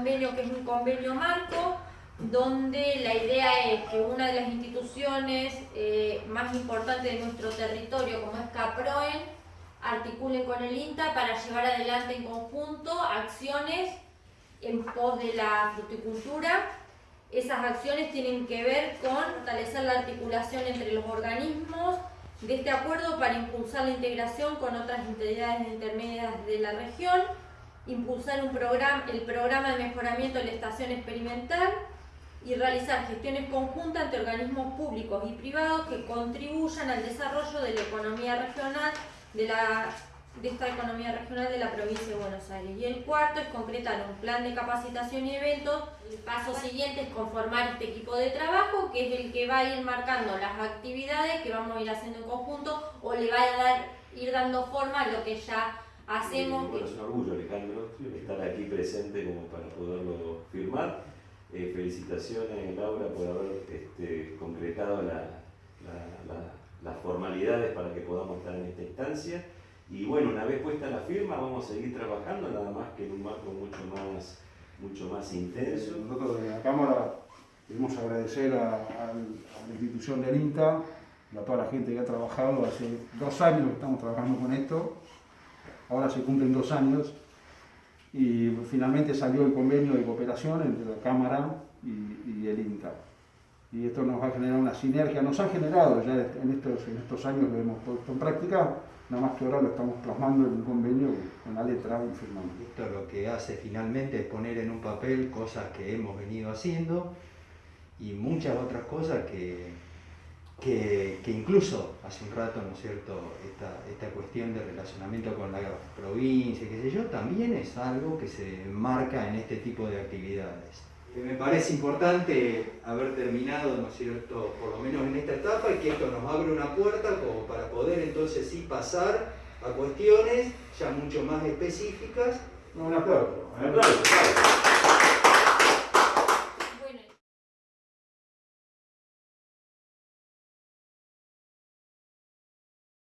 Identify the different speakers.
Speaker 1: convenio que es un convenio marco, donde la idea es que una de las instituciones eh, más importantes de nuestro territorio, como es CAPROEN, articule con el INTA para llevar adelante en conjunto acciones en pos de la fruticultura. Esas acciones tienen que ver con fortalecer la articulación entre los organismos de este acuerdo para impulsar la integración con otras entidades intermedias de la región, impulsar un programa, el programa de mejoramiento de la estación experimental y realizar gestiones conjuntas entre organismos públicos y privados que contribuyan al desarrollo de la economía regional de, la, de esta economía regional de la provincia de Buenos Aires. Y el cuarto es concretar un plan de capacitación y eventos. El paso siguiente es conformar este equipo de trabajo, que es el que va a ir marcando las actividades que vamos a ir haciendo en conjunto o le va a ir dando forma a lo que ya hacemos.
Speaker 2: Bueno, es un orgullo, Alejandro, estar aquí presente como para poderlo firmar. Eh, felicitaciones, Laura, por haber este, concretado la, las formalidades para que podamos estar en esta instancia. Y bueno, una vez puesta la firma, vamos a seguir trabajando, nada más que en un marco mucho más, mucho más intenso.
Speaker 3: Nosotros desde la Cámara queremos agradecer a, la institución del INTA, a toda la gente que ha trabajado. Hace dos años que estamos trabajando con esto, ahora se cumplen dos años y finalmente salió el convenio de cooperación entre la Cámara y, el INTA. Y esto nos va a generar una sinergia, nos ha generado ya en estos, en estos años lo hemos puesto en práctica, nada más que ahora lo estamos plasmando en un convenio con la letra y firmando.
Speaker 4: Esto lo que hace finalmente es poner en un papel cosas que hemos venido haciendo y muchas otras cosas que, que, incluso hace un rato, ¿no es cierto?, esta, esta cuestión de relacionamiento con la provincia, qué sé yo, también es algo que se marca en este tipo de actividades. Me parece importante haber terminado, ¿no es cierto?, por lo menos en esta etapa y que esto nos abre una puerta como para poder entonces sí pasar a cuestiones ya mucho más específicas.
Speaker 3: Un aplauso.
Speaker 2: Un aplauso.